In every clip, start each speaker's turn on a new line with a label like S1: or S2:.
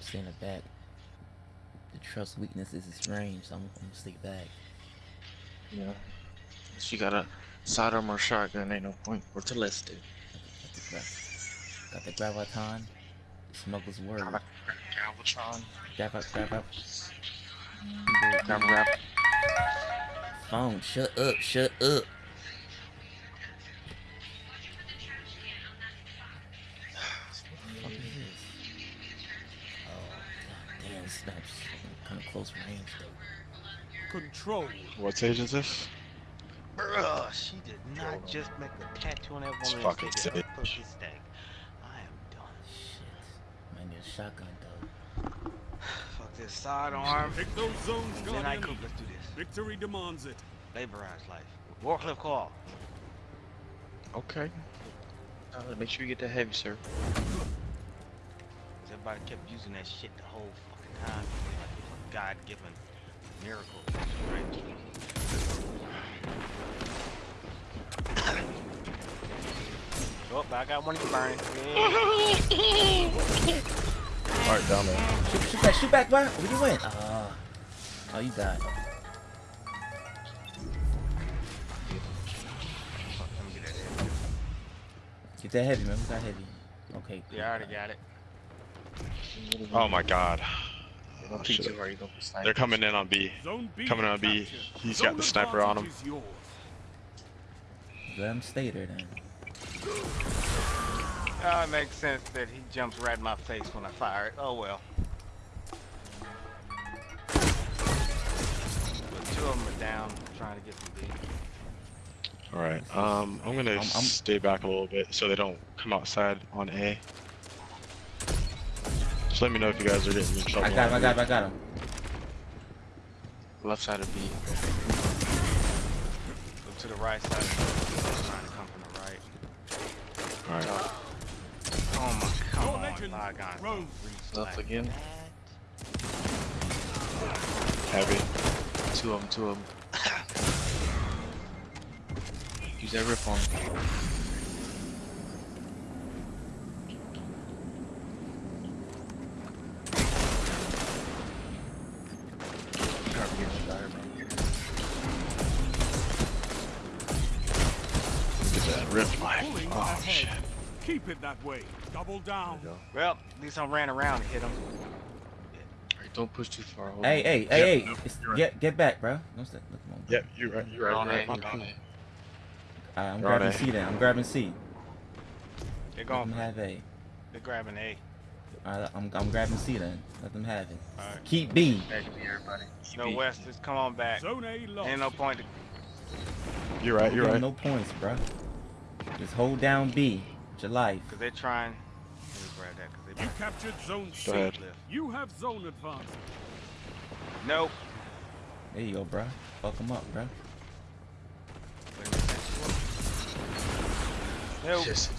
S1: staying back. The trust weakness is its range, so I'm, I'm gonna stay back.
S2: Yeah. She got a sidearm or shotgun, ain't no point for it.
S1: Got the graviton. Smuggler's word.
S2: Galvatron.
S1: Grab up, grab up.
S2: Grab rap.
S1: Phone, shut up, shut up. God damn, kind of close range though.
S3: Control.
S4: What stage is this?
S5: Bruh, she did not just make a tattoo on that
S4: It's
S5: woman
S4: fucking
S5: and say
S4: sick.
S5: that pussy stank. I am done.
S1: Shit. Might need a shotgun though.
S5: Fuck this sidearm.
S3: Take those zones,
S5: Then I
S3: Guardian.
S5: cook, let's do this.
S3: Victory demands it.
S5: Laborize life. Warcliffe call.
S2: Okay. Uh, make sure you get that heavy, sir.
S5: 'Cause everybody kept using that shit the whole fucking time. Like it was a God-given miracle. Right? oh, I got one of you burning. Yeah.
S4: Alright, down there.
S1: Shoot, shoot back, shoot back, bro. Where you went? Uh, oh, you died.
S5: Fuck, let me get that heavy.
S1: Get that heavy, man. We got heavy. Okay.
S5: Yeah, I already got it.
S4: Oh my god. Oh,
S2: peek
S4: shit.
S2: too hard, you don't be sniping.
S4: They're coming in on B.
S3: Zone B
S4: Coming on B. He's got the sniper on him.
S3: advantage is.
S1: Let him stay there then.
S5: Oh, it makes sense that he jumps right in my face when I fire it. Oh well. But two of them are down, trying to get some B.
S4: Alright, um, I'm gonna
S1: I'm- I'm-
S4: stay back a little bit so they don't come outside on A. Just let me know if you guys are getting in trouble.
S1: I got him, I got him,
S4: B.
S1: I got him.
S2: Left side of B.
S5: Go to the right side. Trying to come from the right.
S4: Alright.
S5: Oh my, come
S3: Your
S5: on,
S3: legend
S5: Lygon.
S3: rose.
S2: Left again.
S4: Heavy.
S2: Two of them, two of them. Use that rip on him. Gotta get the dive right here.
S4: Get that rip life.
S3: Pulling
S4: Oh shit.
S3: Keep it that way. Double down.
S5: Well, at least I ran around and hit him.
S2: Alright, don't push too far. Hold
S1: Hey,
S2: on.
S1: hey, hey, hey.
S4: nope, right.
S1: Get get back, bro. Don't stay. Look, come on. bro.
S4: Yep, you're right, you're right.
S2: On
S4: You're right.
S2: A,
S4: My
S2: you're
S4: bad.
S2: on A.
S1: Alright, I'm
S4: You're on
S1: grabbing
S4: A.
S1: C then. I'm grabbing C.
S5: They're
S1: Let
S5: going
S1: them have A.
S5: They're grabbing A.
S1: Alright, I'm, I'm grabbing C then. Let them have it.
S5: Alright.
S1: Keep B.
S2: Back to me, everybody.
S5: No
S2: EB.
S5: West, just come on back.
S3: Zone A lost.
S5: Ain't no point to
S4: You're right, you're
S1: Give 'em
S4: right.
S1: No points, bro. Just hold down B. With your life.
S5: Cause they're trying. Grab that, cause they
S3: You captured zone C.
S4: Go.
S3: You have zone advantage.
S5: Nope.
S1: There you go, bro. Fuck them up, bro.
S5: Nope.
S2: Yes,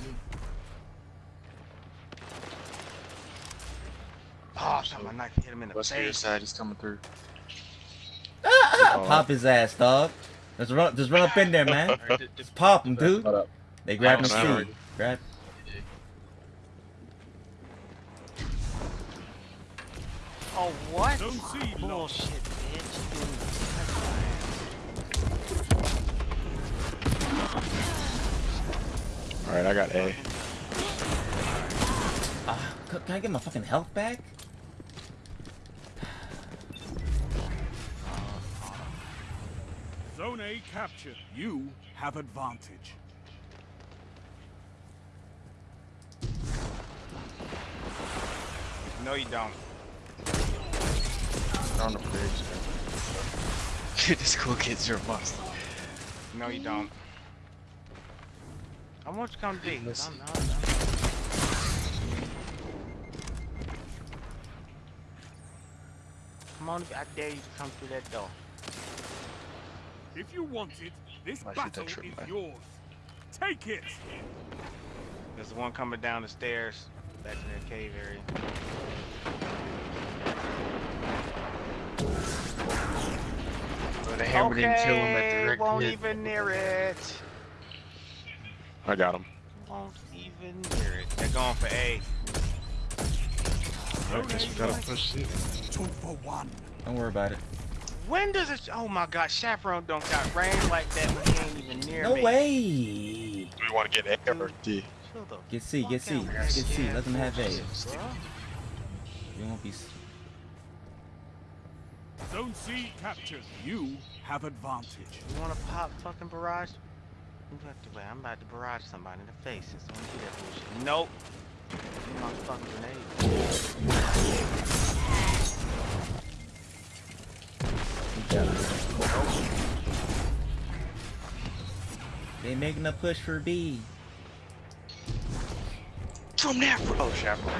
S5: Oh, I shot my knife hit him in the
S2: West your
S5: face.
S2: side, he's coming through.
S1: Pop his ass, dog. Just run, just run up in there, man.
S2: Alright, d- d-
S1: Just pop him, dude.
S4: Shut up.
S1: They grabbing
S4: Oh, man.
S1: C. Grab.
S5: Oh, what?
S3: Zone C lost.
S5: Bullshit, bitch.
S4: Alright, I got A.
S1: Ah, c- can I get my fucking health back?
S3: Zone A captured. You have advantage.
S5: No, you don't.
S2: They're on the bridge. Dude, this cool kids are a must.
S5: No, you don't. I want you to come deep.
S2: Listen.
S5: I'm, I'm, I'm... Come on, I dare you to come through that door.
S3: If you want it, this
S2: Might
S3: battle
S2: trip
S3: is
S2: back.
S3: yours. Take it.
S5: There's the one coming down the stairs back to that cave area.
S2: But the hammer didn't kill him at the
S5: Okay, won't
S2: hit.
S5: even near it.
S4: I got him.
S5: Won't even near it. They're going for A.
S3: Zone
S4: guess we gotta push it.
S3: Two for one.
S1: Don't worry about it.
S5: When does it? Oh my God, Chaperone don't got range like that when he ain't even near
S1: No
S5: me.
S1: way.
S4: Do we want to get A or D?
S5: Chill the
S1: Get C, get C,
S5: fuck
S1: get. C. Let them have A.
S5: bullshit, bruh.
S1: You won't be.
S3: Zone C captured. You have advantage.
S5: You wanna pop fucking barrage? You have to wait. I'm about to barrage somebody in the face. Just don't do that bullshit. Nope. Give me my fucking grenade.
S1: They making a push for B.
S2: From there, bro. Oh, chaperone.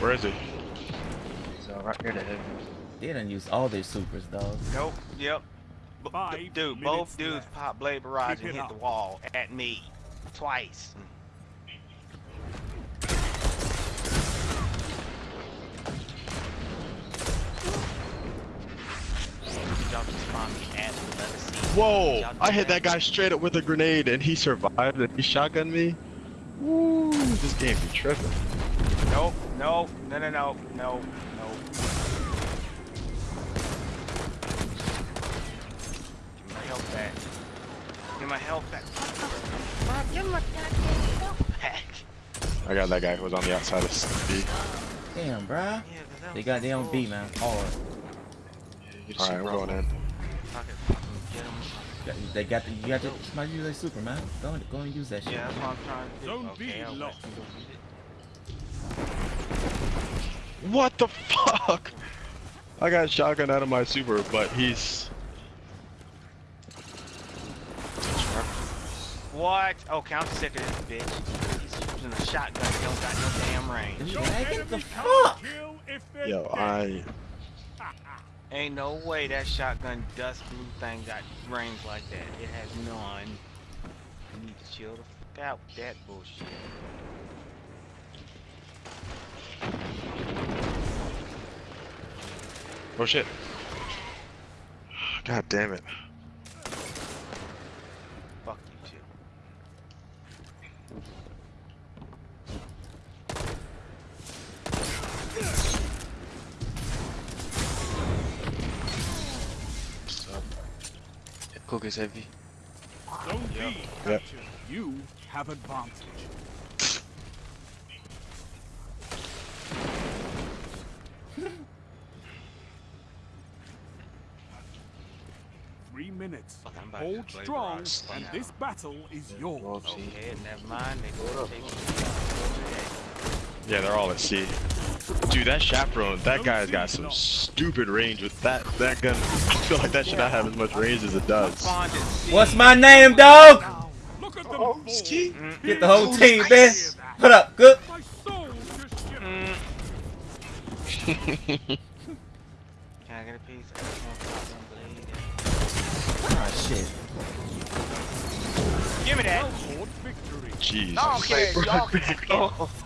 S4: Where is he?
S2: So uh, right here to heaven.
S1: They done used all their supers, though.
S5: Nope. Yep. B-
S3: Five
S5: dude, both dudes
S3: left.
S5: pop blade barrage
S3: Keep
S5: and
S3: it
S5: hit the wall at me twice. Y'all just spawned me at the letter C.
S4: Whoa! I hit that guy straight up with a grenade and he survived and he shotgunned me. Woo! This game be tripping.
S5: Nope, nope, no, no, no, no, no. Give me my health back. Give me my health back. Bob, give me my goddamn health back.
S4: I got that guy who was on the outside of B.
S1: Damn, bruh.
S5: Yeah, 'cause that
S1: They got they on B, man. Hard.
S2: You just
S4: Alright, we're going in.
S5: Fuck it, fucking get 'em.
S1: They got the, you got to somebody use their super, man. Go and go and use that shit.
S5: Yeah, that's what I'm trying to do.
S3: Zone
S5: okay,
S3: B
S5: I'll let
S3: lost.
S5: you go use it.
S4: What the fuck? I got shotgun out of my super, but he's.
S5: What? Okay, I'm sick of this bitch. He's using a shotgun that don't got no damn range.
S3: Your
S1: Yeah, get
S3: enemy
S1: the fuck.
S3: kill if they're
S4: Yo. I.
S5: Ain't no way that shotgun dust blue thing got range like that. It has none. You need to chill the fuck out with that bullshit.
S4: Oh shit. God damn it.
S5: Fuck you too.
S2: Cook is heavy.
S3: Zone B
S5: Yep.
S3: captured. You have advantage. Three minutes.
S5: Fuck, I'm about to
S3: Hold strong, and
S5: now.
S3: this battle is yours.
S5: Okay, never mind. They go take me
S4: Yeah, they're all at C. Dude, that chaperone, that guy's got some stupid range with that that gun. I feel like that should not have as much range as it does.
S5: Spawned at C.
S1: What's my name, dog?
S3: Look at them
S2: Oh, ski.
S1: Get the whole team,
S3: that?
S1: man. Put up, good.
S3: My soul just shivered.
S5: Can I get a piece? I just want to pop one blade.
S1: Ah, shit.
S5: Give me that.
S3: Well-fought victory.
S4: Jeez.
S5: Y'all y'all can. have it.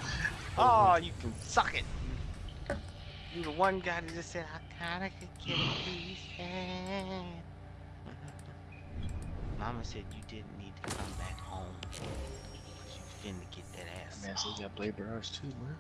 S5: Oh, you can suck it. You the one guy that just said, I kinda could get a piece. yeah." Mama said you didn't need to come back home. 'cause You finna get that ass.
S2: man, so you got Blade Barrage too, man.